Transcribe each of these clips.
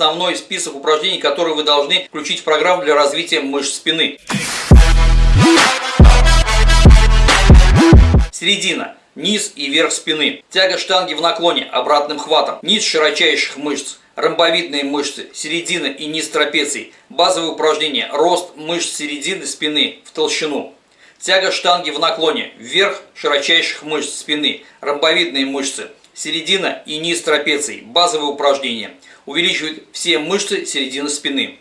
основной список упражнений, которые вы должны включить в программу для развития мышц спины. Середина. Низ и верх спины. Тяга штанги в наклоне обратным хватом. Низ широчайших мышц. Ромбовидные мышцы, середина и низ трапеции. Базовые упражнения. Рост мышц середины спины в толщину. Тяга штанги в наклоне. Вверх широчайших мышц спины. Ромбовидные мышцы. Середина и низ трапеции. Базовые упражнения. Увеличивают все мышцы середины спины.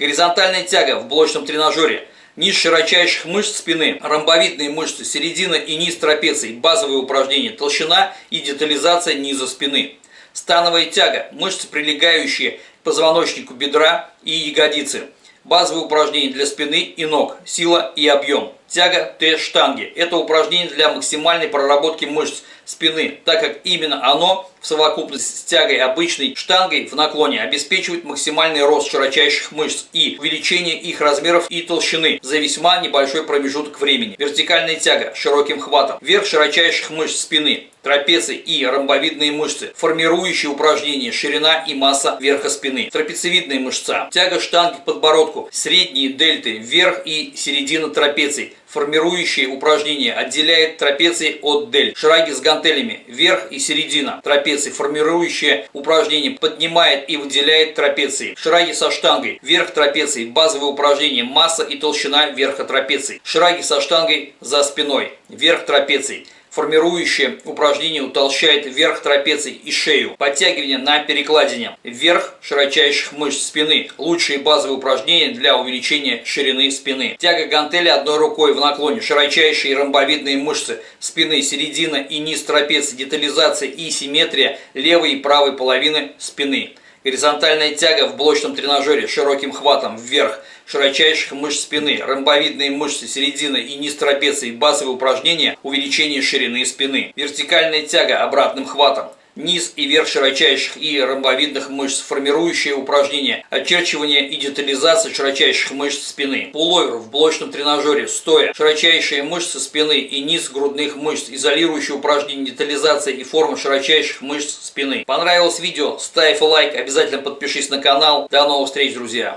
Горизонтальная тяга в блочном тренажере. Низ широчайших мышц спины, ромбовидные мышцы, середина и низ трапеции, базовые упражнения, толщина и детализация низа спины. Становая тяга, мышцы, прилегающие к позвоночнику бедра и ягодицы. Базовые упражнения для спины и ног, сила и объем. Тяга Т-штанги. Это упражнение для максимальной проработки мышц спины, так как именно оно в совокупности с тягой обычной штангой в наклоне обеспечивает максимальный рост широчайших мышц и увеличение их размеров и толщины за весьма небольшой промежуток времени. Вертикальная тяга широким хватом. Верх широчайших мышц спины трапеции и ромбовидные мышцы, формирующие упражнения ширина и масса верха спины, трапециевидная мышца, тяга штанги к подбородку, средние дельты, вверх и середина трапеции, формирующие упражнения отделяет трапеции от дель. Шараги с гантелями, верх и середина трапеции, формирующие упражнения поднимает и выделяет трапеции. Шараги со штангой, верх трапеции, базовые упражнения, масса и толщина верха трапеции. Шараги со штангой за спиной, верх трапеции формирующее упражнение утолщает верх трапеции и шею. Подтягивание на перекладине. Вверх широчайших мышц спины. Лучшие базовые упражнения для увеличения ширины спины. Тяга гантели одной рукой в наклоне. Широчайшие ромбовидные мышцы спины, середина и низ трапеции. Детализация и симметрия левой и правой половины спины. Горизонтальная тяга в блочном тренажере широким хватом вверх широчайших мышц спины, ромбовидные мышцы середины и низ трапеции, базовые упражнения увеличение ширины спины. Вертикальная тяга обратным хватом низ и верх широчайших и ромбовидных мышц, формирующие упражнения, очерчивание и детализация широчайших мышц спины. Пуловер в блочном тренажере, стоя, широчайшие мышцы спины и низ грудных мышц, изолирующие упражнения, детализация и форма широчайших мышц спины. Понравилось видео? Ставь лайк, обязательно подпишись на канал. До новых встреч, друзья!